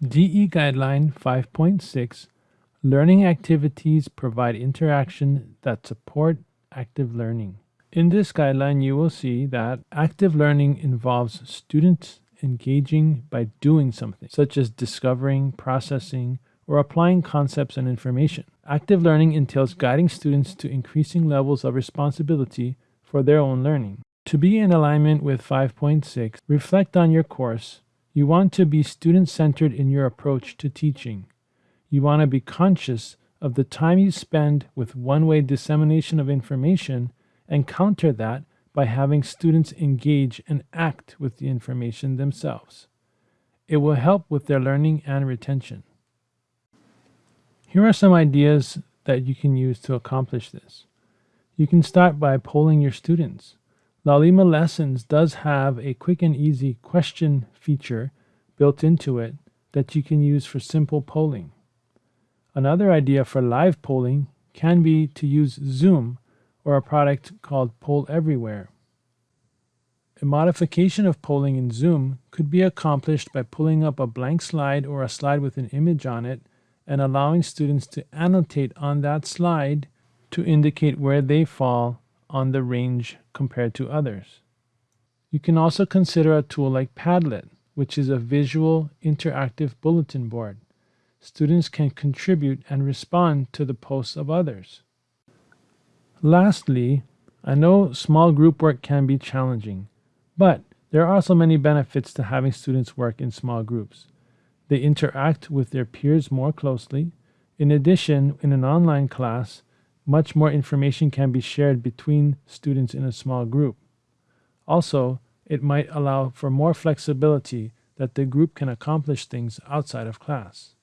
DE Guideline 5.6 Learning activities provide interaction that support active learning. In this guideline, you will see that active learning involves students engaging by doing something, such as discovering, processing, or applying concepts and information. Active learning entails guiding students to increasing levels of responsibility for their own learning. To be in alignment with 5.6, reflect on your course you want to be student centered in your approach to teaching. You want to be conscious of the time you spend with one way dissemination of information and counter that by having students engage and act with the information themselves. It will help with their learning and retention. Here are some ideas that you can use to accomplish this. You can start by polling your students. Laulima Lessons does have a quick and easy question feature built into it that you can use for simple polling. Another idea for live polling can be to use Zoom or a product called Poll Everywhere. A modification of polling in Zoom could be accomplished by pulling up a blank slide or a slide with an image on it and allowing students to annotate on that slide to indicate where they fall on the range compared to others. You can also consider a tool like Padlet, which is a visual interactive bulletin board. Students can contribute and respond to the posts of others. Lastly, I know small group work can be challenging, but there are also many benefits to having students work in small groups. They interact with their peers more closely. In addition, in an online class, much more information can be shared between students in a small group. Also, it might allow for more flexibility that the group can accomplish things outside of class.